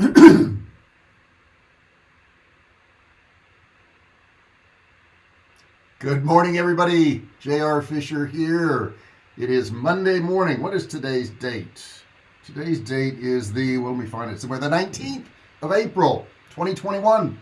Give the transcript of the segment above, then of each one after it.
Good morning, everybody. J.R. Fisher here. It is Monday morning. What is today's date? Today's date is the, well, we find it somewhere, the 19th of April, 2021.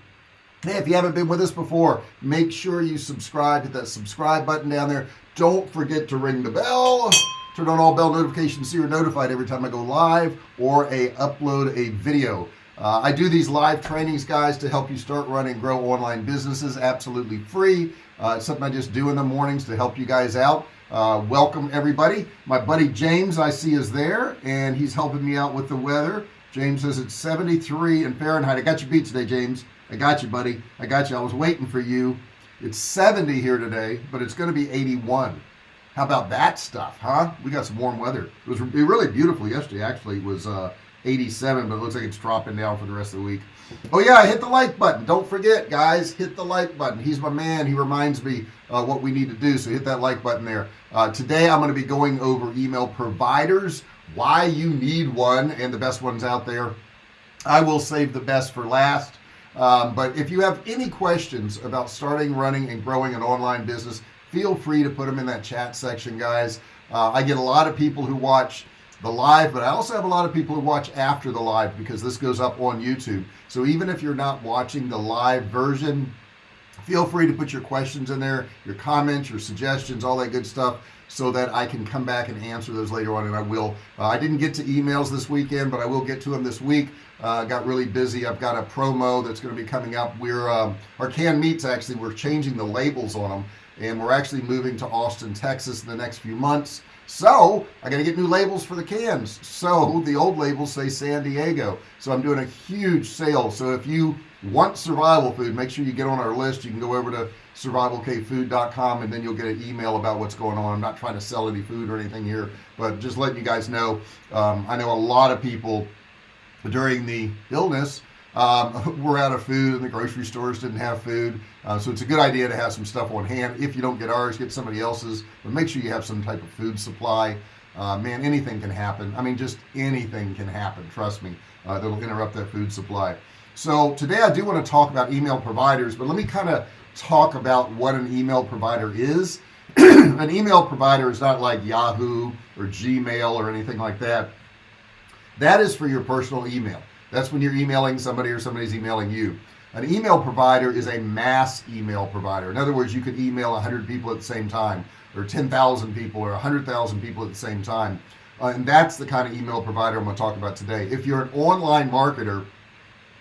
Hey, if you haven't been with us before, make sure you subscribe. Hit that subscribe button down there. Don't forget to ring the bell. Turn on all bell notifications so you're notified every time I go live or a upload a video. Uh, I do these live trainings guys to help you start running grow online businesses absolutely free. Uh, something I just do in the mornings to help you guys out. Uh, welcome everybody. My buddy James I see is there and he's helping me out with the weather. James says it's 73 in Fahrenheit. I got you beat today James. I got you buddy. I got you. I was waiting for you. It's 70 here today but it's going to be 81 how about that stuff huh? We got some warm weather. It was really beautiful yesterday actually. It was uh 87 but it looks like it's dropping down for the rest of the week. Oh yeah hit the like button. Don't forget guys hit the like button. He's my man. He reminds me uh, what we need to do so hit that like button there. Uh, today I'm going to be going over email providers why you need one and the best ones out there. I will save the best for last. Um, but if you have any questions about starting running and growing an online business feel free to put them in that chat section guys. Uh, I get a lot of people who watch the live but I also have a lot of people who watch after the live because this goes up on YouTube. So even if you're not watching the live version feel free to put your questions in there your comments your suggestions all that good stuff so that I can come back and answer those later on and I will. Uh, I didn't get to emails this weekend but I will get to them this week. Uh, got really busy. I've got a promo that's going to be coming up. We're um, our canned meats actually we're changing the labels on them and we're actually moving to Austin Texas in the next few months. So I got to get new labels for the cans. So the old labels say San Diego. So I'm doing a huge sale. So if you want survival food make sure you get on our list. You can go over to survivalcavefood.com and then you'll get an email about what's going on. I'm not trying to sell any food or anything here but just letting you guys know. Um, I know a lot of people during the illness um, we're out of food and the grocery stores didn't have food. Uh, so it's a good idea to have some stuff on hand. If you don't get ours get somebody else's but make sure you have some type of food supply. Uh, man anything can happen. I mean just anything can happen trust me uh, that'll interrupt that food supply. So today I do want to talk about email providers but let me kind of talk about what an email provider is. An email provider is not like Yahoo or Gmail or anything like that. That is for your personal email that's when you're emailing somebody or somebody's emailing you. An email provider is a mass email provider. In other words you could email 100 people at the same time or 10,000 people or 100,000 people at the same time. Uh, and that's the kind of email provider I'm going to talk about today. If you're an online marketer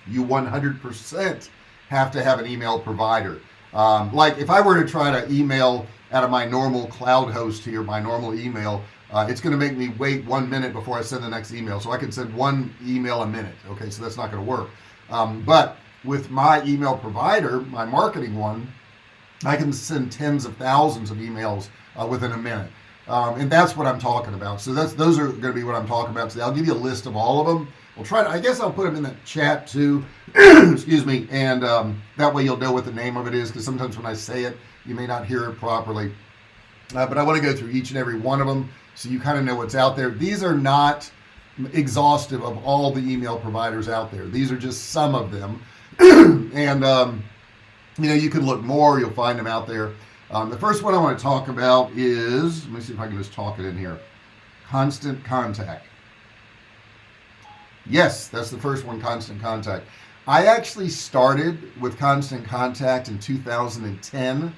you 100% have to have an email provider. Um, like if I were to try to email out of my normal cloud host here my normal email uh, it's going to make me wait one minute before I send the next email so I can send one email a minute okay? So that's not going to work. Um, but with my email provider my marketing one I can send tens of thousands of emails uh, within a minute. Um, and that's what I'm talking about. So that's those are going to be what I'm talking about today. I'll give you a list of all of them. We'll try to I guess I'll put them in the chat too. Excuse me. And um, that way you'll know what the name of it is because sometimes when I say it you may not hear it properly. Uh, but I want to go through each and every one of them so you kind of know what's out there. These are not exhaustive of all the email providers out there. These are just some of them. And um, you know you can look more. You'll find them out there. Um, the first one I want to talk about is let me see if I can just talk it in here. Constant contact. Yes that's the first one constant contact. I actually started with constant contact in 2010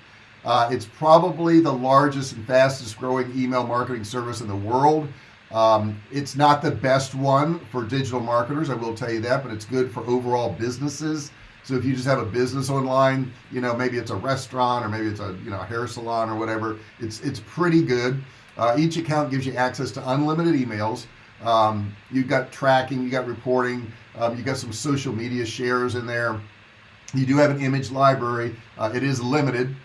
uh, it's probably the largest and fastest growing email marketing service in the world. Um, it's not the best one for digital marketers I will tell you that but it's good for overall businesses. So if you just have a business online you know maybe it's a restaurant or maybe it's a you know a hair salon or whatever it's it's pretty good. Uh, each account gives you access to unlimited emails. Um, you've got tracking you got reporting um, you got some social media shares in there. You do have an image library. Uh, it is limited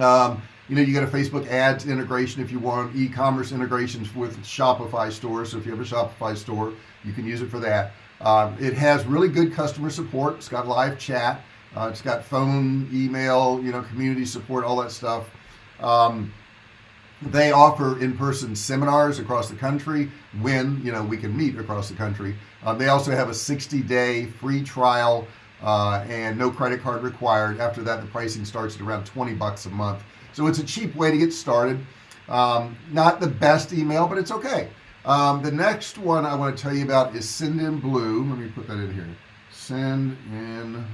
um, you know you got a Facebook ads integration if you want e-commerce integrations with Shopify stores so if you have a Shopify store you can use it for that. Uh, it has really good customer support. It's got live chat. Uh, it's got phone email you know community support all that stuff. Um, they offer in-person seminars across the country when you know we can meet across the country. Um, they also have a 60-day free trial uh, and no credit card required. After that the pricing starts at around 20 bucks a month. So it's a cheap way to get started. Um, not the best email but it's okay. Um, the next one I want to tell you about is Sendinblue let me put that in here. Send in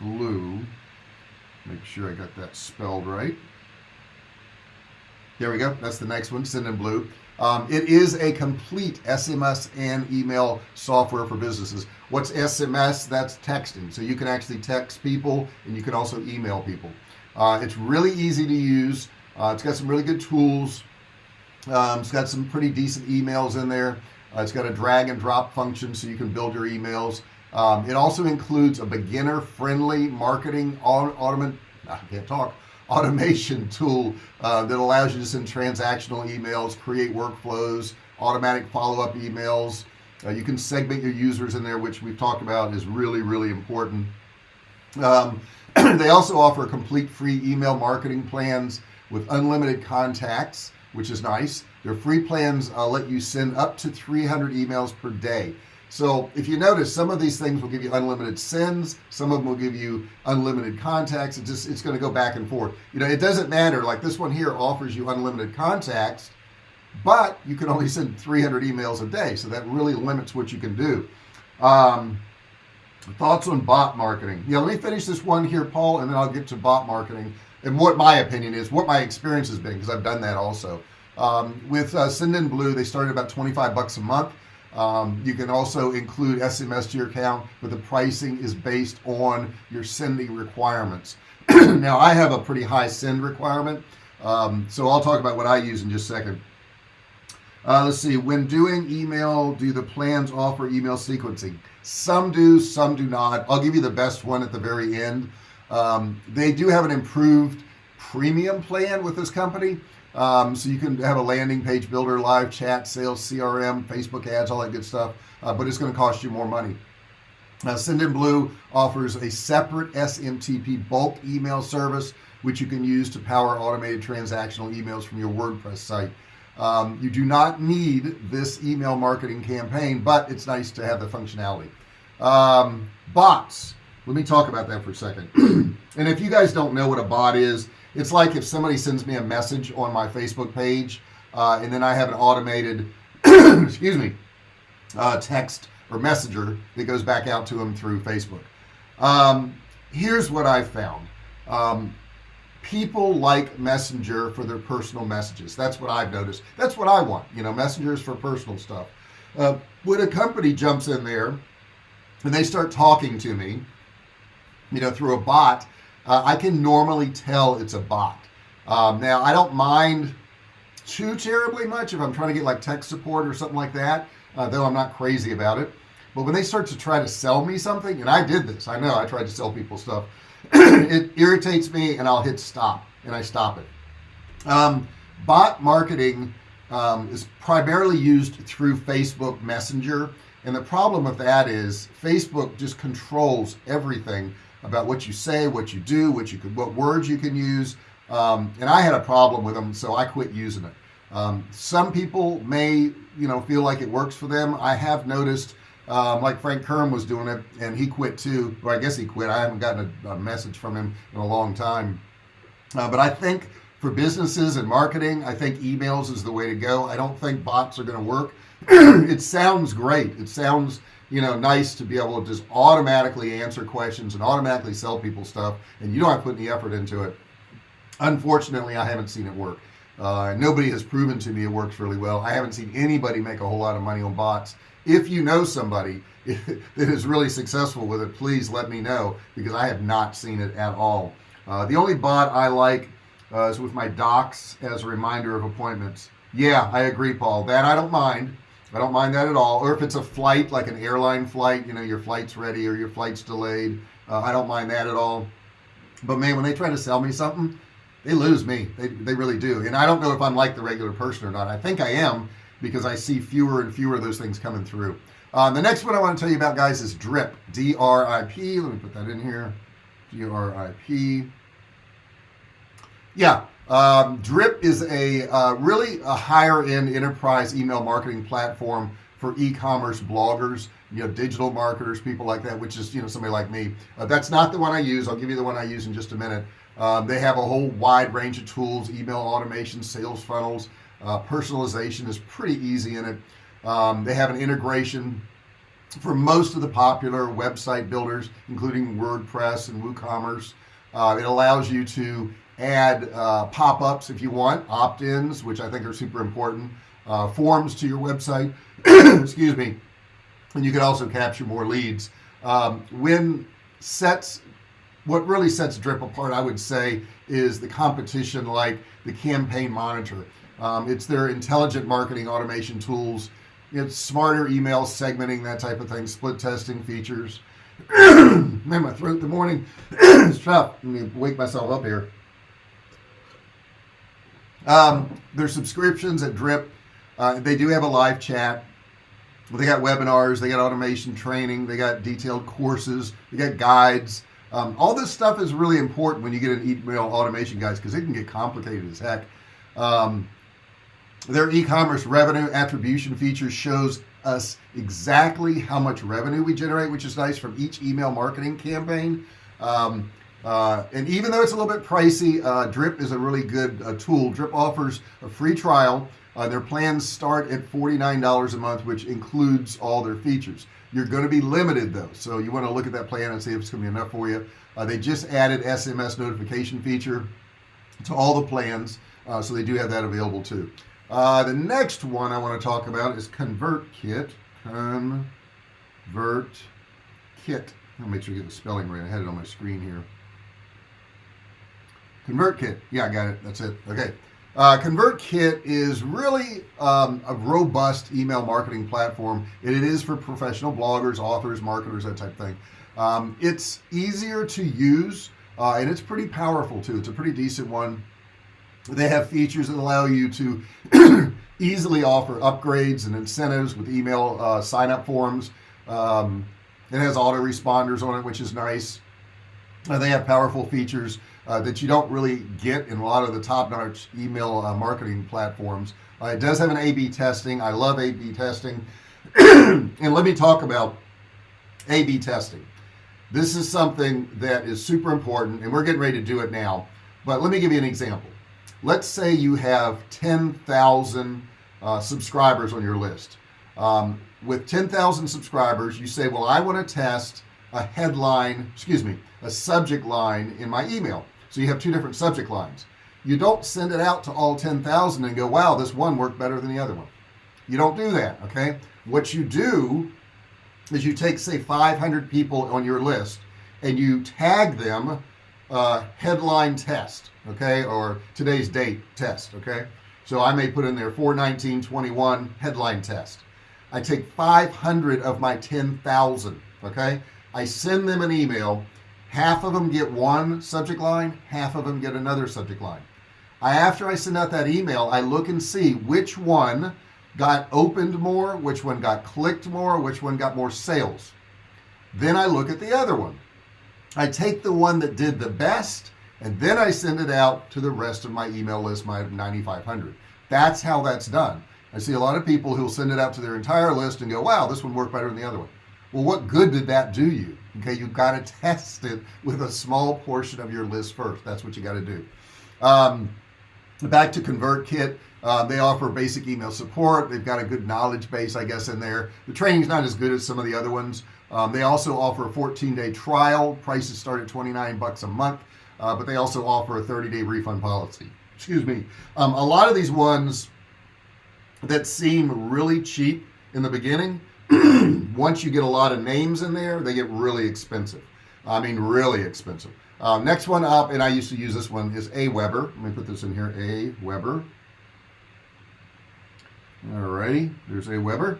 blue. Make sure I got that spelled right. There we go. That's the next one Sendinblue um, it is a complete SMS and email software for businesses. What's SMS that's texting. So you can actually text people and you can also email people. Uh, it's really easy to use. Uh, it's got some really good tools. Um, it's got some pretty decent emails in there. Uh, it's got a drag and drop function so you can build your emails. Um, it also includes a beginner friendly marketing on automate I can't talk automation tool uh, that allows you to send transactional emails create workflows automatic follow-up emails. Uh, you can segment your users in there which we've talked about is really really important. Um, they also offer complete free email marketing plans with unlimited contacts which is nice. Their free plans uh, let you send up to 300 emails per day so if you notice some of these things will give you unlimited sends some of them will give you unlimited contacts. It's just it's going to go back and forth. You know it doesn't matter. Like this one here offers you unlimited contacts but you can only send 300 emails a day. So that really limits what you can do. Um, thoughts on bot marketing? Yeah let me finish this one here Paul and then I'll get to bot marketing and what my opinion is what my experience has been because I've done that also. Um, with uh, Sendinblue they started about 25 bucks a month um, you can also include SMS to your account but the pricing is based on your sending requirements. Now I have a pretty high send requirement um, so I'll talk about what I use in just a second. Uh, let's see when doing email do the plans offer email sequencing? Some do some do not. I'll give you the best one at the very end. Um, they do have an improved premium plan with this company um, so you can have a landing page builder live chat sales CRM Facebook ads all that good stuff. Uh, but it's going to cost you more money. Now Sendinblue offers a separate SMTP bulk email service which you can use to power automated transactional emails from your WordPress site. Um, you do not need this email marketing campaign but it's nice to have the functionality. Um, bots. Let me talk about that for a second. And if you guys don't know what a bot is it's like if somebody sends me a message on my Facebook page uh, and then I have an automated excuse me uh, text or messenger that goes back out to them through Facebook. Um, here's what I found. Um, people like messenger for their personal messages. That's what I've noticed. That's what I want you know messengers for personal stuff. Uh, when a company jumps in there and they start talking to me you know through a bot uh, I can normally tell it's a bot. Um, now I don't mind too terribly much if I'm trying to get like tech support or something like that uh, though I'm not crazy about it. But when they start to try to sell me something and I did this I know I tried to sell people stuff it irritates me and I'll hit stop and I stop it. Um, bot marketing um, is primarily used through Facebook Messenger and the problem with that is Facebook just controls everything about what you say what you do what you could what words you can use. Um, and I had a problem with them so I quit using it. Um, some people may you know feel like it works for them. I have noticed um, like Frank Kern was doing it and he quit too. Or I guess he quit. I haven't gotten a, a message from him in a long time. Uh, but I think for businesses and marketing I think emails is the way to go. I don't think bots are going to work. It sounds great. It sounds you know nice to be able to just automatically answer questions and automatically sell people stuff and you don't have to put any effort into it. Unfortunately I haven't seen it work. Uh, nobody has proven to me it works really well. I haven't seen anybody make a whole lot of money on bots. If you know somebody that is really successful with it please let me know because I have not seen it at all. Uh, the only bot I like uh, is with my docs as a reminder of appointments. Yeah I agree Paul. That I don't mind I don't mind that at all. Or if it's a flight like an airline flight you know your flight's ready or your flight's delayed uh, I don't mind that at all. But man when they try to sell me something they lose me. They, they really do. And I don't know if I'm like the regular person or not. I think I am because I see fewer and fewer of those things coming through. Uh, the next one I want to tell you about guys is drip. D-R-I-P let me put that in here. D-R-I-P yeah Um, Drip is a uh, really a higher end enterprise email marketing platform for e-commerce bloggers you know digital marketers people like that which is you know somebody like me. Uh, that's not the one I use. I'll give you the one I use in just a minute. Um, they have a whole wide range of tools email automation sales funnels. Uh, personalization is pretty easy in it. Um, they have an integration for most of the popular website builders including WordPress and WooCommerce. Uh, it allows you to add uh, pop-ups if you want opt-ins which I think are super important uh, forms to your website. Excuse me. And you can also capture more leads. Um, when sets what really sets drip apart I would say is the competition like the campaign monitor. Um, it's their intelligent marketing automation tools. It's smarter email segmenting that type of thing split testing features. Man my throat in the morning. It's tough. Let me wake myself up here um, their subscriptions at drip uh, they do have a live chat. They got webinars they got automation training they got detailed courses they got guides. Um, all this stuff is really important when you get an email automation guys because it can get complicated as heck. Um, their e-commerce revenue attribution feature shows us exactly how much revenue we generate which is nice from each email marketing campaign. Um, uh, and even though it's a little bit pricey uh, drip is a really good uh, tool. Drip offers a free trial. Uh, their plans start at $49 a month which includes all their features. You're going to be limited though so you want to look at that plan and see if it's going to be enough for you. Uh, they just added SMS notification feature to all the plans uh, so they do have that available too. The next one I want to talk about is ConvertKit convert kit. I'll make sure you get the spelling right. I had it on my screen here ConvertKit yeah I got it. That's it. Okay. Uh, ConvertKit is really um, a robust email marketing platform and it is for professional bloggers authors marketers that type of thing. Um, it's easier to use uh, and it's pretty powerful too. It's a pretty decent one. They have features that allow you to easily offer upgrades and incentives with email uh, sign up forms. Um, it has autoresponders on it which is nice. Uh, they have powerful features uh, that you don't really get in a lot of the top-notch email uh, marketing platforms. Uh, it does have an A-B testing. I love A-B testing. And let me talk about A-B testing. This is something that is super important and we're getting ready to do it now. But let me give you an example. Let's say you have 10,000 uh, subscribers on your list. Um, with 10,000 subscribers you say well I want to test a headline excuse me a subject line in my email so you have two different subject lines. You don't send it out to all 10,000 and go wow this one worked better than the other one. You don't do that okay? What you do is you take say 500 people on your list and you tag them uh, headline test okay or today's date test okay? So I may put in there 41921 headline test. I take 500 of my 10,000 okay? I send them an email half of them get one subject line half of them get another subject line. I after I send out that email I look and see which one got opened more which one got clicked more which one got more sales. Then I look at the other one. I take the one that did the best and then I send it out to the rest of my email list my 9500 that's how that's done. I see a lot of people who'll send it out to their entire list and go wow this one worked better than the other one. Well what good did that do you okay you've got to test it with a small portion of your list first. That's what you got to do. Um, back to ConvertKit uh, they offer basic email support. They've got a good knowledge base I guess in there. The training's not as good as some of the other ones. Um, they also offer a 14-day trial. Prices start at 29 bucks a month uh, but they also offer a 30-day refund policy. Excuse me. Um, a lot of these ones that seem really cheap in the beginning once you get a lot of names in there they get really expensive. I mean really expensive. Uh, next one up and I used to use this one is Aweber let me put this in here Aweber alrighty there's Aweber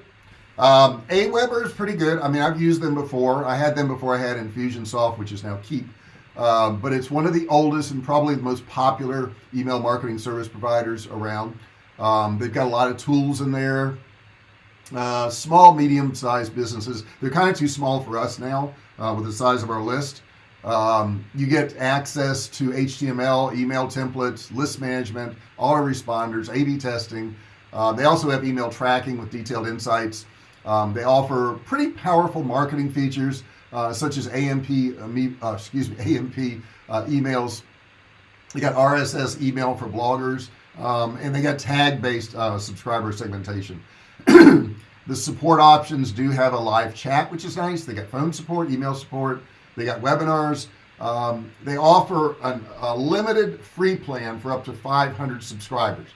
um, Aweber is pretty good. I mean I've used them before. I had them before I had Infusionsoft which is now Keap. Um, but it's one of the oldest and probably the most popular email marketing service providers around. Um, they've got a lot of tools in there uh, small medium-sized businesses. They're kind of too small for us now uh, with the size of our list. Um, you get access to HTML email templates list management autoresponders A-B testing. Uh, they also have email tracking with detailed insights. Um, they offer pretty powerful marketing features uh, such as AMP uh, uh, excuse me AMP emails. They got RSS email for bloggers um, and they got tag based subscriber segmentation the support options do have a live chat which is nice. They got phone support email support they got webinars. Um, they offer an, a limited free plan for up to 500 subscribers.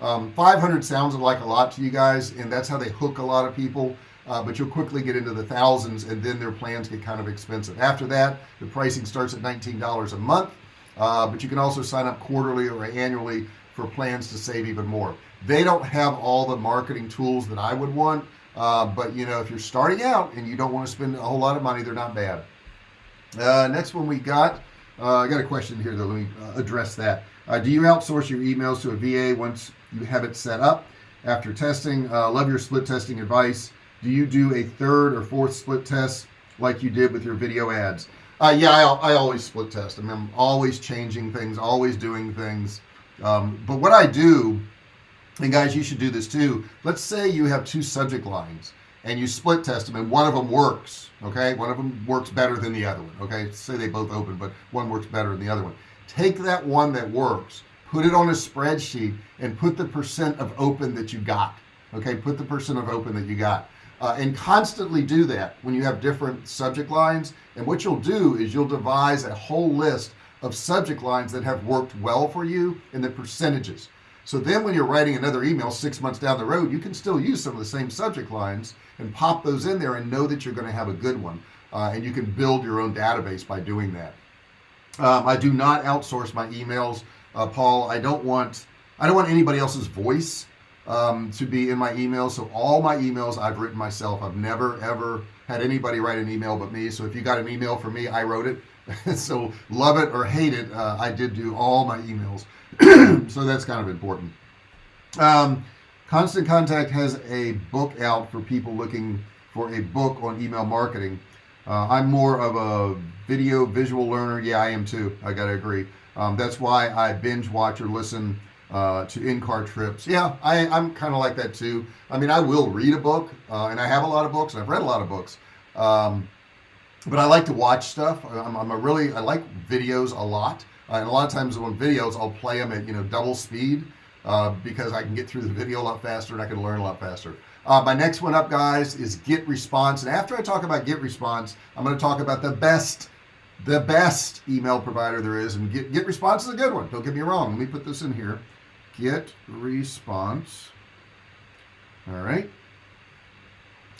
Um, 500 sounds like a lot to you guys and that's how they hook a lot of people uh, but you'll quickly get into the thousands and then their plans get kind of expensive. After that the pricing starts at $19 a month uh, but you can also sign up quarterly or annually for plans to save even more. They don't have all the marketing tools that I would want uh, but you know if you're starting out and you don't want to spend a whole lot of money they're not bad. Uh, next one we got uh, I got a question here though let me uh, address that. Uh, do you outsource your emails to a VA once you have it set up? After testing love your split testing advice. Do you do a third or fourth split test like you did with your video ads? Uh, yeah I, I, always split test. I mean, I'm always changing things always doing things um, but what I do and guys you should do this too. Let's say you have two subject lines and you split test them and one of them works okay? One of them works better than the other one okay? Say they both open but one works better than the other one. Take that one that works put it on a spreadsheet and put the percent of open that you got okay? Put the percent of open that you got. Uh, and constantly do that when you have different subject lines. And what you'll do is you'll devise a whole list of subject lines that have worked well for you and the percentages. So then when you're writing another email six months down the road you can still use some of the same subject lines and pop those in there and know that you're going to have a good one uh, and you can build your own database by doing that. Um, I do not outsource my emails uh, Paul. I don't want I don't want anybody else's voice um, to be in my emails. So all my emails I've written myself. I've never ever had anybody write an email but me. So if you got an email from me I wrote it so love it or hate it uh, I did do all my emails. So that's kind of important. Um, constant contact has a book out for people looking for a book on email marketing. Uh, I'm more of a video visual learner. Yeah I am too. I gotta agree. Um, that's why I binge watch or listen uh, to in-car trips. Yeah I, I'm kind of like that too. I mean I will read a book uh, and I have a lot of books I've read a lot of books. Um, but I like to watch stuff. I'm, I'm, a really I like videos a lot. Uh, and a lot of times on videos I'll play them at you know double speed uh, because I can get through the video a lot faster and I can learn a lot faster. Uh, my next one up guys is get response. And after I talk about get response I'm going to talk about the best the best email provider there is. And get, get response is a good one. Don't get me wrong. Let me put this in here. Get response. All right.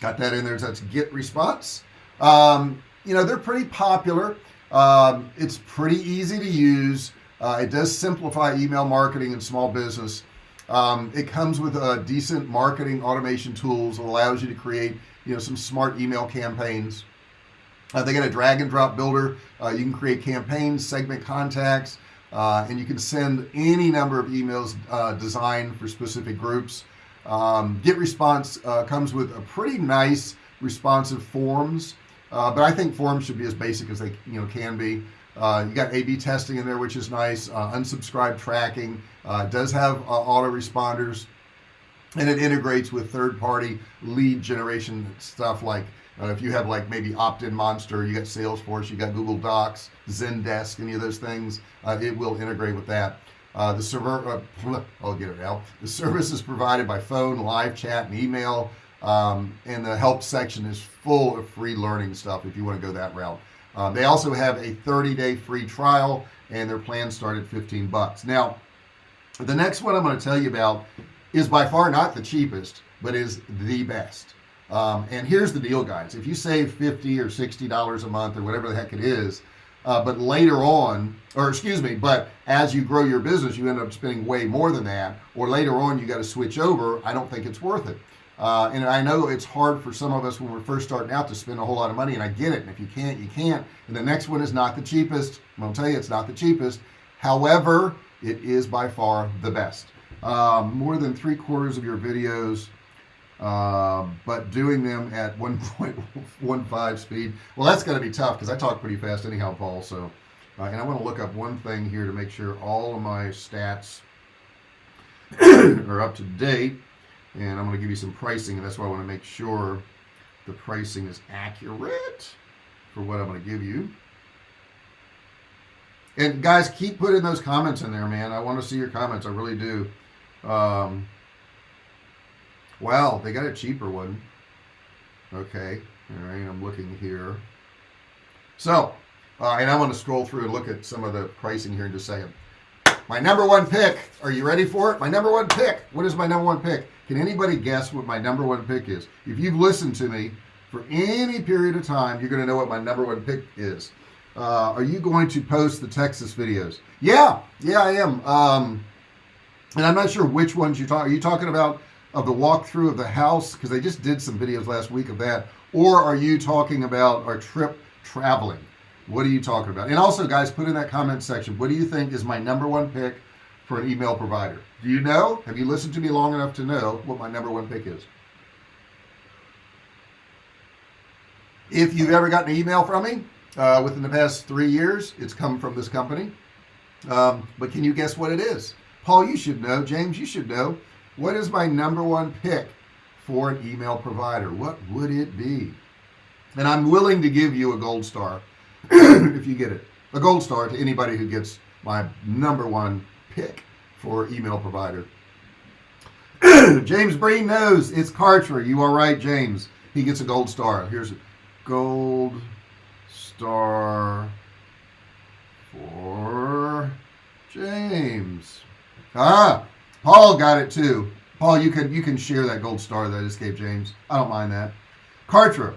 Got that in there. That's get response. Um, you know they're pretty popular. Um, it's pretty easy to use. Uh, it does simplify email marketing and small business. Um, it comes with a decent marketing automation tools that allows you to create you know some smart email campaigns. Uh, they got a drag and drop builder. Uh, you can create campaigns segment contacts uh, and you can send any number of emails uh, designed for specific groups. Um, get response uh, comes with a pretty nice responsive forms uh, but I think forms should be as basic as they you know can be. Uh, you got A-B testing in there which is nice. Uh, unsubscribe tracking does have autoresponders and it integrates with third-party lead generation stuff like uh, if you have like maybe OptinMonster you got Salesforce you got Google Docs Zendesk any of those things uh, it will integrate with that. Uh, the server uh, I'll get it out. The service is provided by phone live chat and email um, and the help section is full of free learning stuff if you want to go that route. Um, they also have a 30-day free trial and their plan start at 15 bucks. Now the next one I'm going to tell you about is by far not the cheapest but is the best. Um, and here's the deal guys. If you save 50 or 60 dollars a month or whatever the heck it is uh, but later on or excuse me but as you grow your business you end up spending way more than that or later on you got to switch over I don't think it's worth it uh, and I know it's hard for some of us when we're first starting out to spend a whole lot of money and I get it and if you can't you can't and the next one is not the cheapest. I'm gonna tell you it's not the cheapest. However it is by far the best. Um, more than three quarters of your videos uh, but doing them at 1.15 speed. Well that's going to be tough because I talk pretty fast anyhow Paul so uh, and I want to look up one thing here to make sure all of my stats are up to date and I'm going to give you some pricing and that's why I want to make sure the pricing is accurate for what I'm going to give you. And guys keep putting those comments in there man. I want to see your comments I really do. Um, wow they got a cheaper one okay all right I'm looking here. So uh, and I want to scroll through and look at some of the pricing here in just a second my number one pick. Are you ready for it? My number one pick. What is my number one pick? Can anybody guess what my number one pick is? If you've listened to me for any period of time you're gonna know what my number one pick is. Uh, are you going to post the Texas videos? Yeah yeah I am. Um, and I'm not sure which ones you talk are you talking about of the walkthrough of the house? Because they just did some videos last week of that. Or are you talking about our trip traveling what are you talking about? And also guys put in that comment section what do you think is my number one pick for an email provider? Do you know? Have you listened to me long enough to know what my number one pick is? If you've ever gotten an email from me uh, within the past three years it's come from this company. Um, but can you guess what it is? Paul you should know. James you should know. What is my number one pick for an email provider? What would it be? And I'm willing to give you a gold star if you get it a gold star to anybody who gets my number one pick for email provider. James Breen knows it's Kartra. You are right James. He gets a gold star. Here's a gold star for James. Ah Paul got it too. Paul you can you can share that gold star that escaped James. I don't mind that. Kartra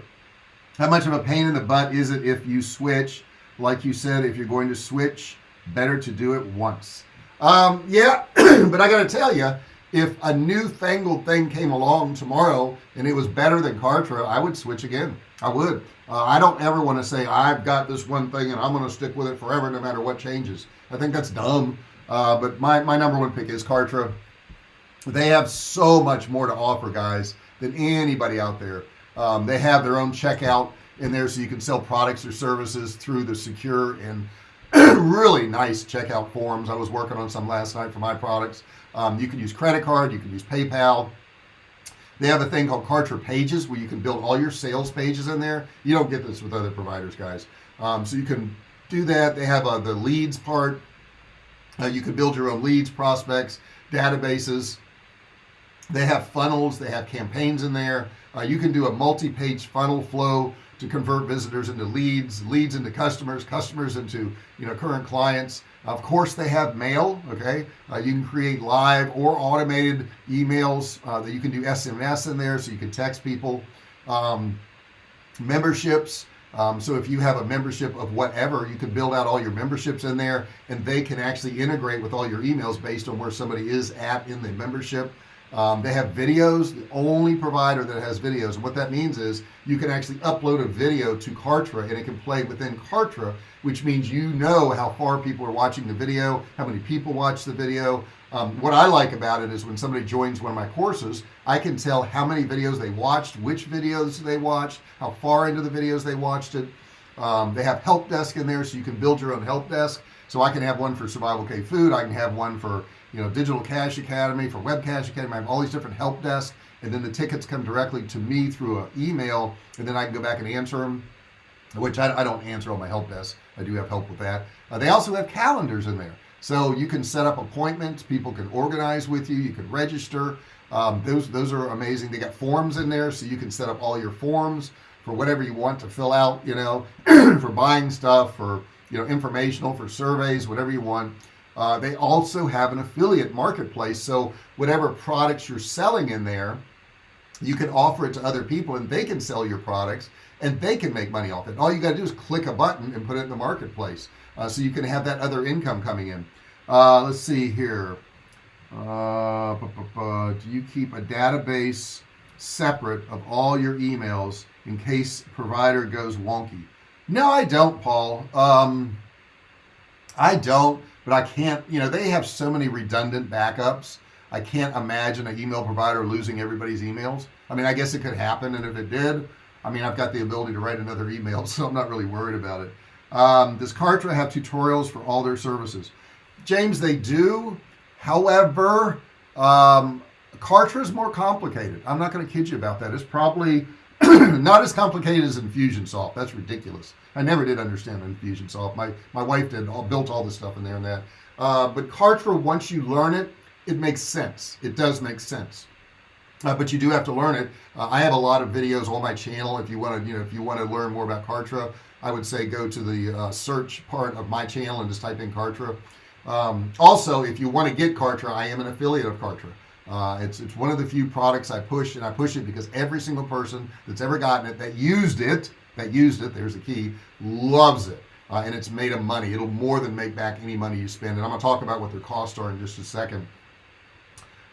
how much of a pain in the butt is it if you switch? Like you said if you're going to switch better to do it once. Um, yeah but I gotta tell you if a new fangled thing came along tomorrow and it was better than Kartra I would switch again. I would. Uh, I don't ever want to say I've got this one thing and I'm going to stick with it forever no matter what changes. I think that's dumb. Uh, but my, my number one pick is Kartra. They have so much more to offer guys than anybody out there um, they have their own checkout in there so you can sell products or services through the secure and really nice checkout forms. I was working on some last night for my products. Um, you can use credit card you can use PayPal. They have a thing called Kartra pages where you can build all your sales pages in there. You don't get this with other providers guys. Um, so you can do that. They have uh, the leads part. Uh, you can build your own leads prospects databases. They have funnels. They have campaigns in there uh, you can do a multi-page funnel flow to convert visitors into leads leads into customers customers into you know current clients. Of course they have mail okay? Uh, you can create live or automated emails uh, that you can do SMS in there so you can text people. Um, memberships um, so if you have a membership of whatever you can build out all your memberships in there and they can actually integrate with all your emails based on where somebody is at in the membership um, they have videos the only provider that has videos. And what that means is you can actually upload a video to Kartra and it can play within Kartra which means you know how far people are watching the video how many people watch the video. Um, what I like about it is when somebody joins one of my courses I can tell how many videos they watched which videos they watched how far into the videos they watched it. Um, they have help desk in there so you can build your own help desk so I can have one for survival cave food I can have one for you know digital cash academy for web cash academy I have all these different help desks and then the tickets come directly to me through an email and then I can go back and answer them which I, I don't answer all my help desks I do have help with that. Uh, they also have calendars in there. So you can set up appointments people can organize with you you can register. Um, those those are amazing. They got forms in there so you can set up all your forms for whatever you want to fill out you know for buying stuff for you know informational for surveys whatever you want. Uh, they also have an affiliate marketplace so whatever products you're selling in there you can offer it to other people and they can sell your products and they can make money off it. All you got to do is click a button and put it in the marketplace uh, so you can have that other income coming in. Uh, let's see here. Uh, do you keep a database separate of all your emails in case provider goes wonky no I don't Paul. Um, I don't but I can't you know they have so many redundant backups. I can't imagine an email provider losing everybody's emails. I mean I guess it could happen and if it did I mean I've got the ability to write another email so I'm not really worried about it. Um, does Kartra have tutorials for all their services? James they do. However um, Kartra is more complicated. I'm not going to kid you about that. It's probably not as complicated as Infusionsoft that's ridiculous. I never did understand Infusionsoft my my wife did all built all this stuff in there and that. Uh, but Kartra once you learn it it makes sense. It does make sense. Uh, but you do have to learn it. Uh, I have a lot of videos on my channel. If you want to you know if you want to learn more about Kartra I would say go to the uh, search part of my channel and just type in Kartra. Um, also if you want to get Kartra I am an affiliate of Kartra uh, it's it's one of the few products I push and I push it because every single person that's ever gotten it that used it that used it there's a key loves it. Uh, and it's made them money. It'll more than make back any money you spend. And I'm gonna talk about what their costs are in just a second.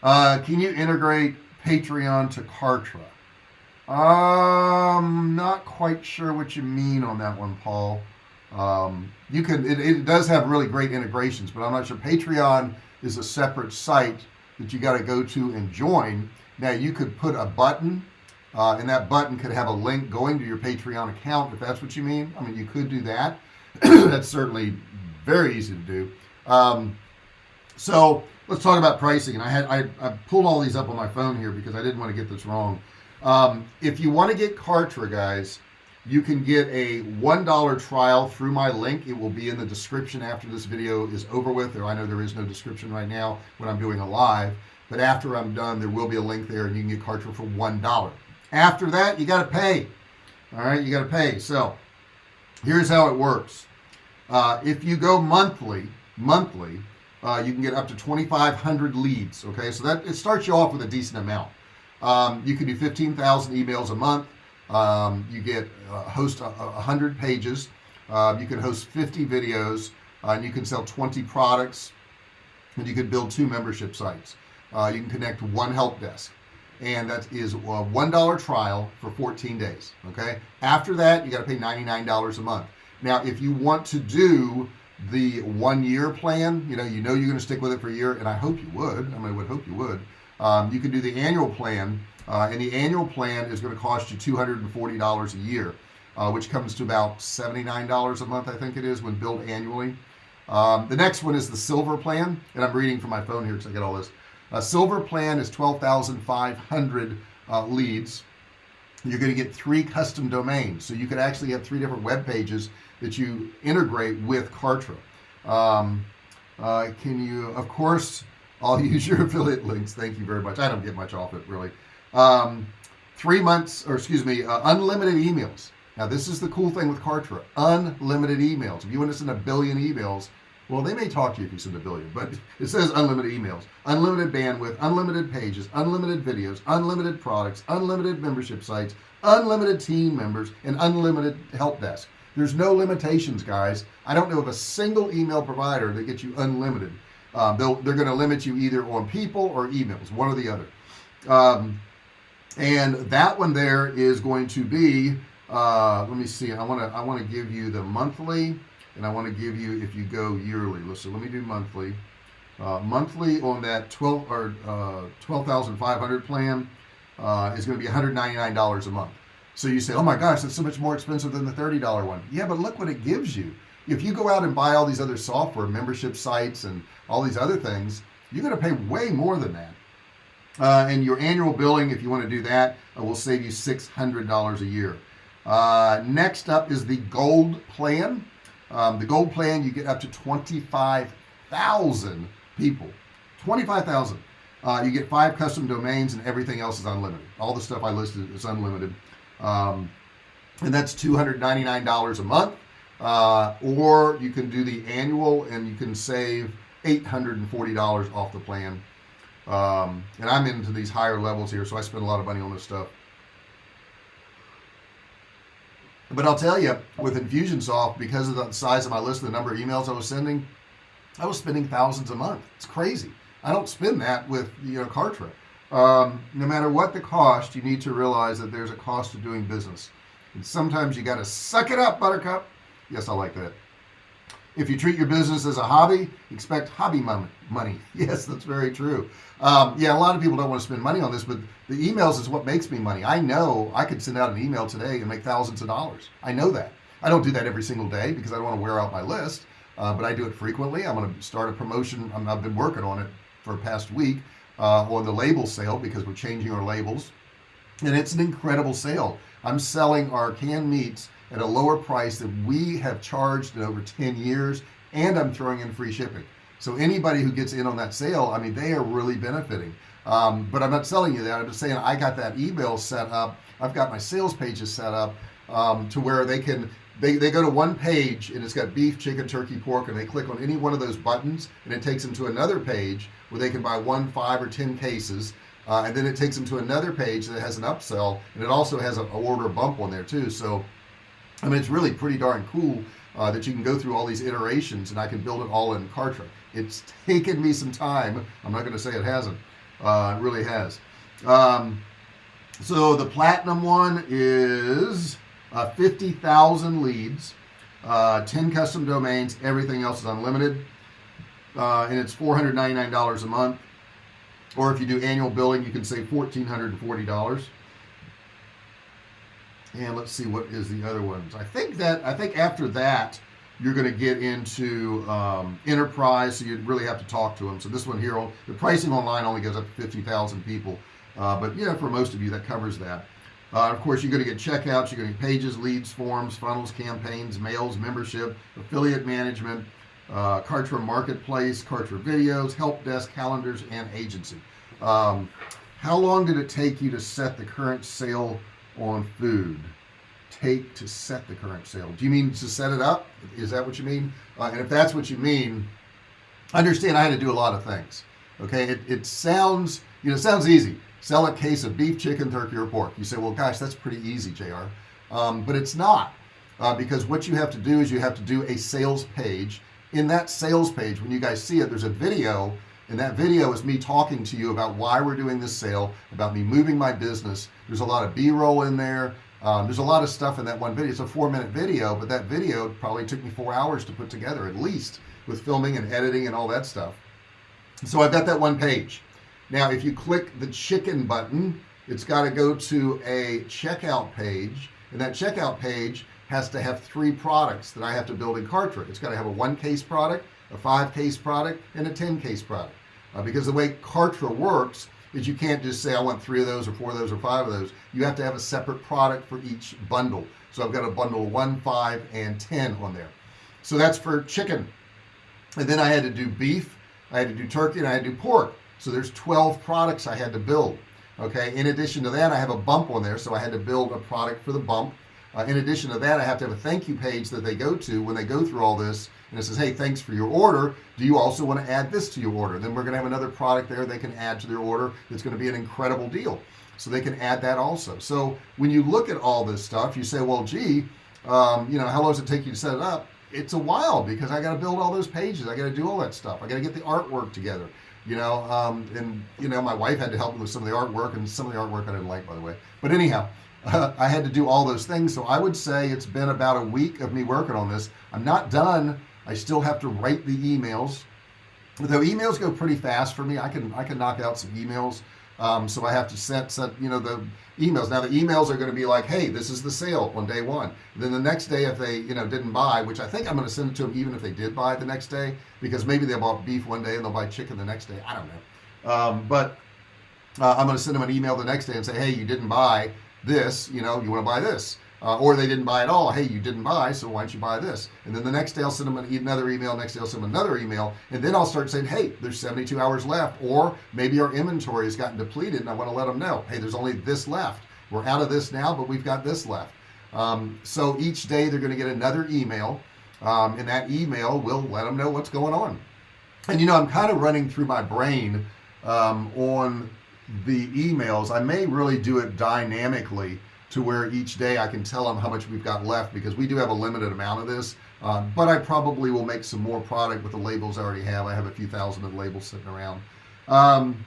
Uh, can you integrate Patreon to Kartra? Um not quite sure what you mean on that one Paul. Um, you can it, it does have really great integrations but I'm not sure. Patreon is a separate site that you got to go to and join. Now you could put a button uh, and that button could have a link going to your Patreon account if that's what you mean. I mean you could do that. That's certainly very easy to do. Um, so let's talk about pricing. And I had I, I, pulled all these up on my phone here because I didn't want to get this wrong. Um, if you want to get Kartra guys you can get a $1 trial through my link. It will be in the description after this video is over with. Or I know there is no description right now when I'm doing a live but after I'm done there will be a link there and you can get Kartra for one dollar. After that you got to pay. All right you got to pay. So here's how it works. Uh, if you go monthly monthly uh, you can get up to 2,500 leads okay? So that it starts you off with a decent amount. Um, you can do 15,000 emails a month um, you get uh, host a, a hundred pages. Uh, you can host 50 videos uh, and you can sell 20 products and you could build two membership sites. Uh, you can connect one help desk. And that is a one dollar trial for 14 days okay? After that you got to pay $99 a month. Now if you want to do the one year plan you know you know you're going to stick with it for a year and I hope you would I mean I would hope you would um, you can do the annual plan uh, and the annual plan is going to cost you $240 a year uh, which comes to about $79 a month I think it is when billed annually. Um, the next one is the silver plan and I'm reading from my phone here because I get all this. A silver plan is 12,500 uh, leads. You're going to get three custom domains so you could actually have three different web pages that you integrate with Kartra. Um, uh, can you of course I'll use your affiliate links. Thank you very much. I don't get much off it really um, three months or excuse me uh, unlimited emails. Now this is the cool thing with Kartra. Unlimited emails. If you want to send a billion emails well they may talk to you if you send a billion but it says unlimited emails unlimited bandwidth unlimited pages unlimited videos unlimited products unlimited membership sites unlimited team members and unlimited help desk. There's no limitations guys. I don't know of a single email provider that gets you unlimited. Um, they're going to limit you either on people or emails one or the other. Um, and that one there is going to be uh, let me see I want to I want to give you the monthly and I want to give you if you go yearly. Listen let me do monthly. Uh, monthly on that 12 or uh, 12,500 plan uh, is going to be $199 a month. So you say oh my gosh that's so much more expensive than the $30 one. Yeah but look what it gives you. If you go out and buy all these other software membership sites and all these other things you're going to pay way more than that uh, and your annual billing if you want to do that uh, will save you $600 a year. Uh, next up is the gold plan. Um, the gold plan you get up to 25,000 people. 25,000 uh, you get five custom domains and everything else is unlimited. All the stuff I listed is unlimited. Um, and that's $299 a month. Uh, or you can do the annual and you can save $840 off the plan um, and I'm into these higher levels here so I spend a lot of money on this stuff. But I'll tell you with Infusionsoft because of the size of my list the number of emails I was sending I was spending thousands a month. It's crazy. I don't spend that with you know Kartra um, no matter what the cost you need to realize that there's a cost to doing business. And sometimes you got to suck it up buttercup. Yes I like that if you treat your business as a hobby expect hobby money. Yes that's very true. Um, yeah a lot of people don't want to spend money on this but the emails is what makes me money. I know I could send out an email today and make thousands of dollars. I know that. I don't do that every single day because I don't want to wear out my list uh, but I do it frequently. I'm going to start a promotion i have been working on it for a past week uh, on the label sale because we're changing our labels. And it's an incredible sale. I'm selling our canned meats at a lower price that we have charged in over 10 years and I'm throwing in free shipping. So anybody who gets in on that sale I mean they are really benefiting. Um, but I'm not selling you that. I'm just saying I got that email set up. I've got my sales pages set up um, to where they can they, they go to one page and it's got beef chicken turkey pork and they click on any one of those buttons and it takes them to another page where they can buy one five or ten cases. Uh, and then it takes them to another page that has an upsell and it also has an order bump on there too. So I mean it's really pretty darn cool uh, that you can go through all these iterations and I can build it all in Kartra. It's taken me some time. I'm not gonna say it hasn't. Uh, it really has. Um, so the platinum one is uh, 50,000 leads uh, 10 custom domains everything else is unlimited uh, and it's $499 a month. Or if you do annual billing you can save $1,440 and let's see what is the other ones. I think that I think after that you're going to get into um, enterprise so you really have to talk to them so this one here the pricing online only goes up to 50,000 people uh, but yeah for most of you that covers that. Uh, of course you're going to get checkouts you're going to get pages leads forms funnels campaigns mails membership affiliate management uh, Kartra marketplace Kartra videos help desk calendars and agency. Um, how long did it take you to set the current sale on food. Take to set the current sale. Do you mean to set it up? Is that what you mean? Uh, and if that's what you mean understand I had to do a lot of things okay? It, it sounds you know sounds easy. Sell a case of beef chicken turkey or pork. You say well gosh that's pretty easy JR um, but it's not uh, because what you have to do is you have to do a sales page. In that sales page when you guys see it there's a video and that video is me talking to you about why we're doing this sale about me moving my business. There's a lot of b-roll in there. Um, there's a lot of stuff in that one video. It's a four minute video but that video probably took me four hours to put together at least with filming and editing and all that stuff. So I've got that one page. Now if you click the chicken button it's got to go to a checkout page and that checkout page has to have three products that I have to build in Kartra. It's got to have a one case product a five case product and a 10 case product. Uh, because the way Kartra works is you can't just say I want three of those or four of those or five of those. You have to have a separate product for each bundle. So I've got a bundle one five and 10 on there. So that's for chicken. And then I had to do beef I had to do turkey and I had to do pork. So there's 12 products I had to build okay? In addition to that I have a bump on there so I had to build a product for the bump. Uh, in addition to that I have to have a thank you page that they go to when they go through all this and it says hey thanks for your order. Do you also want to add this to your order? Then we're gonna have another product there they can add to their order it's going to be an incredible deal. So they can add that also. So when you look at all this stuff you say well gee um, you know how long does it take you to set it up? It's a while because I got to build all those pages. I got to do all that stuff. I got to get the artwork together you know um, and you know my wife had to help me with some of the artwork and some of the artwork I didn't like by the way. But anyhow uh, I had to do all those things. So I would say it's been about a week of me working on this. I'm not done I still have to write the emails. Though emails go pretty fast for me I can I can knock out some emails. Um, so I have to set set you know the emails. Now the emails are going to be like hey this is the sale on day one. Then the next day if they you know didn't buy which I think I'm going to send it to them even if they did buy the next day because maybe they bought beef one day and they'll buy chicken the next day. I don't know. Um, but uh, I'm going to send them an email the next day and say hey you didn't buy this you know you want to buy this uh, or they didn't buy at all. Hey you didn't buy so why don't you buy this? And then the next day I'll send them another email next day I'll send them another email and then I'll start saying hey there's 72 hours left or maybe our inventory has gotten depleted and I want to let them know hey there's only this left. We're out of this now but we've got this left. Um, so each day they're going to get another email um, and that email will let them know what's going on. And you know I'm kind of running through my brain um, on the emails. I may really do it dynamically to where each day I can tell them how much we've got left because we do have a limited amount of this. Um, but I probably will make some more product with the labels I already have. I have a few thousand of labels sitting around. Um,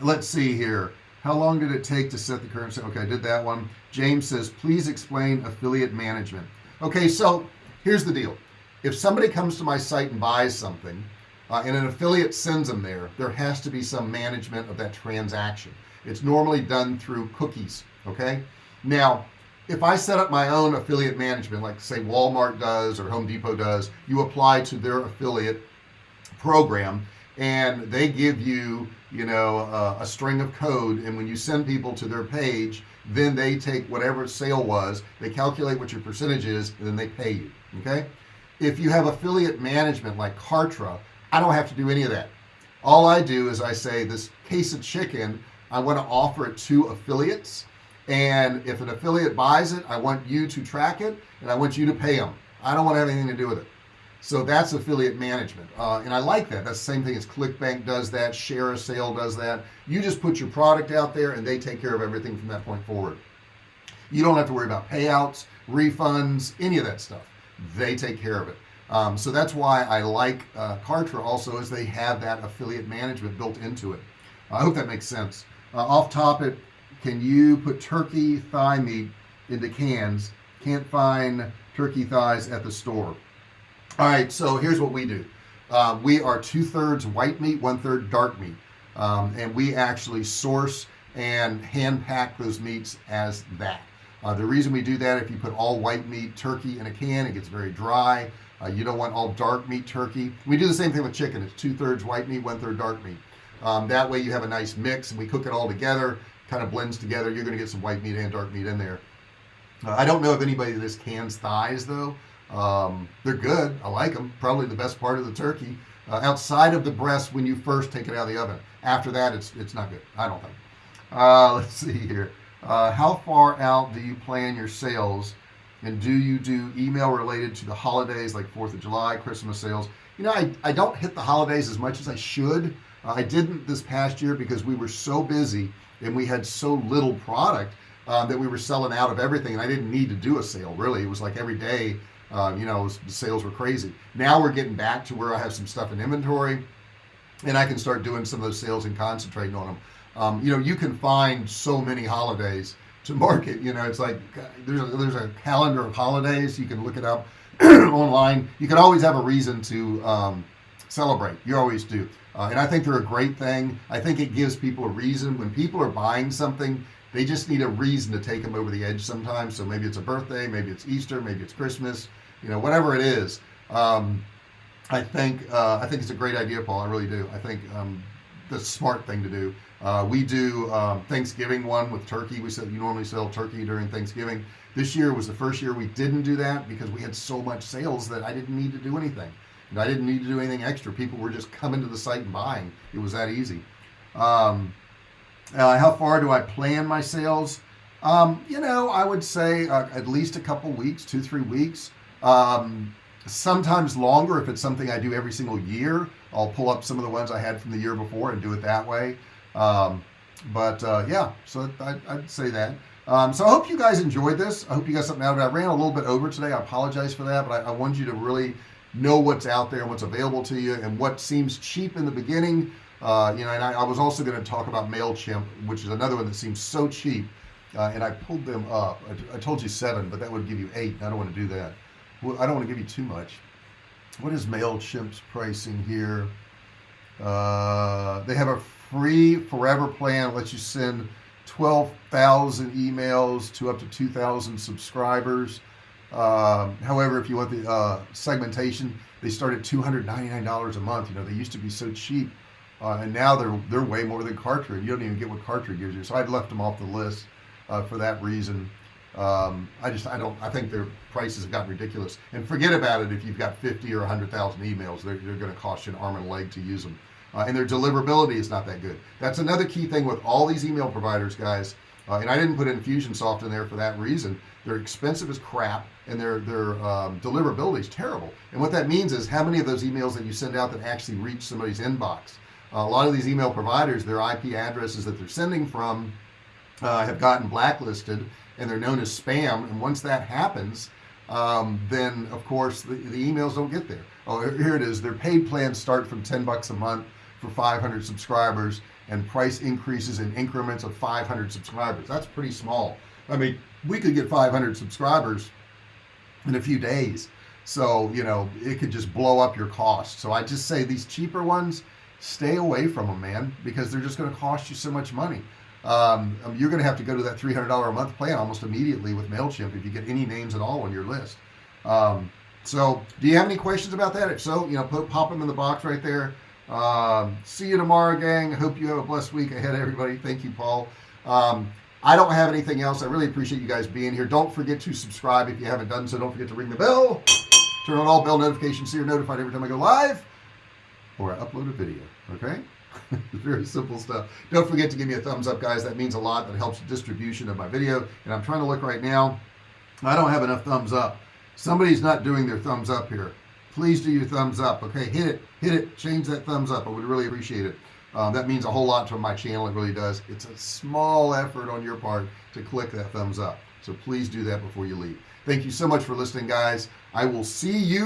let's see here. How long did it take to set the current okay I did that one. James says please explain affiliate management. Okay so here's the deal. If somebody comes to my site and buys something uh, and an affiliate sends them there there has to be some management of that transaction. It's normally done through cookies okay now if I set up my own affiliate management like say Walmart does or Home Depot does you apply to their affiliate program and they give you you know a string of code and when you send people to their page then they take whatever sale was they calculate what your percentage is and then they pay you okay? If you have affiliate management like Kartra I don't have to do any of that. All I do is I say this case of chicken I want to offer it to affiliates and if an affiliate buys it I want you to track it and I want you to pay them I don't want to have anything to do with it. So that's affiliate management. Uh, and I like that. That's the same thing as ClickBank does that ShareASale does that. You just put your product out there and they take care of everything from that point forward. You don't have to worry about payouts refunds any of that stuff. They take care of it. Um, so that's why I like uh, Kartra also is they have that affiliate management built into it. I hope that makes sense. Uh, off topic can you put turkey thigh meat into cans? Can't find turkey thighs at the store. All right so here's what we do. Uh, we are two-thirds white meat one-third dark meat. Um, and we actually source and hand pack those meats as that. Uh, the reason we do that if you put all white meat turkey in a can it gets very dry. Uh, you don't want all dark meat turkey. We do the same thing with chicken. It's two-thirds white meat one-third dark meat. Um, that way you have a nice mix and we cook it all together kind of blends together. You're gonna get some white meat and dark meat in there. Uh, I don't know if anybody this cans thighs though. Um, they're good. I like them probably the best part of the turkey. Uh, outside of the breast when you first take it out of the oven. After that it's it's not good. I don't think. Uh, let's see here. Uh, how far out do you plan your sales? And do you do email related to the holidays like 4th of July Christmas sales? You know I, I don't hit the holidays as much as I should. Uh, I didn't this past year because we were so busy and we had so little product uh, that we were selling out of everything and I didn't need to do a sale really. It was like every day uh, you know was, the sales were crazy. Now we're getting back to where I have some stuff in inventory and I can start doing some of those sales and concentrating on them um, you know you can find so many holidays to market you know it's like there's a, there's a calendar of holidays you can look it up online. You can always have a reason to um, celebrate. You always do uh, and I think they're a great thing. I think it gives people a reason. When people are buying something they just need a reason to take them over the edge sometimes. So maybe it's a birthday maybe it's Easter maybe it's Christmas you know whatever it is. Um, I think uh, I think it's a great idea Paul. I really do. I think um, the smart thing to do. Uh, we do um, Thanksgiving one with turkey. We said you normally sell turkey during Thanksgiving. This year was the first year we didn't do that because we had so much sales that I didn't need to do anything I didn't need to do anything extra. People were just coming to the site and buying. It was that easy. Um, uh, how far do I plan my sales? Um, you know I would say uh, at least a couple weeks two three weeks. Um, sometimes longer if it's something I do every single year. I'll pull up some of the ones I had from the year before and do it that way. Um, but uh, yeah so I, would say that. Um, so I hope you guys enjoyed this. I hope you got something out of it. I ran a little bit over today. I apologize for that but I, I want you to really know what's out there and what's available to you and what seems cheap in the beginning. Uh, you know and I, I was also going to talk about MailChimp which is another one that seems so cheap uh, and I pulled them up. I, I, told you seven but that would give you eight I don't want to do that. Well, I don't want to give you too much. What is MailChimp's pricing here? Uh, they have a free forever plan lets you send 12,000 emails to up to 2,000 subscribers um, however if you want the uh, segmentation they start at $299 a month. You know they used to be so cheap uh, and now they're they're way more than Kartra you don't even get what Kartra gives you. So I'd left them off the list uh, for that reason. Um, I just I don't I think their prices have gotten ridiculous. And forget about it if you've got 50 or 100,000 emails. They're, they're going to cost you an arm and a leg to use them uh, and their deliverability is not that good. That's another key thing with all these email providers guys uh, and I didn't put Infusionsoft in there for that reason they're expensive as crap and their their um, deliverability is terrible. And what that means is how many of those emails that you send out that actually reach somebody's inbox? Uh, a lot of these email providers their IP addresses that they're sending from uh, have gotten blacklisted and they're known as spam. And once that happens um, then of course the, the, emails don't get there. Oh here it is. Their paid plans start from 10 bucks a month for 500 subscribers and price increases in increments of 500 subscribers. That's pretty small I mean we could get 500 subscribers in a few days. So you know it could just blow up your cost. So I just say these cheaper ones stay away from them man because they're just going to cost you so much money. Um, um, you're gonna have to go to that $300 a month plan almost immediately with MailChimp if you get any names at all on your list. Um, so do you have any questions about that? If so you know put pop them in the box right there. Um, see you tomorrow gang. I hope you have a blessed week ahead everybody. Thank you Paul. Um, I don't have anything else. I really appreciate you guys being here. Don't forget to subscribe if you haven't done so. Don't forget to ring the bell. Turn on all bell notifications so you're notified every time I go live or I upload a video okay? Very simple stuff. Don't forget to give me a thumbs up guys. That means a lot. That helps the distribution of my video and I'm trying to look right now. I don't have enough thumbs up. Somebody's not doing their thumbs up here. Please do your thumbs up okay? Hit it. Hit it. Change that thumbs up. I would really appreciate it um, that means a whole lot to my channel it really does. It's a small effort on your part to click that thumbs up. So please do that before you leave. Thank you so much for listening guys. I will see you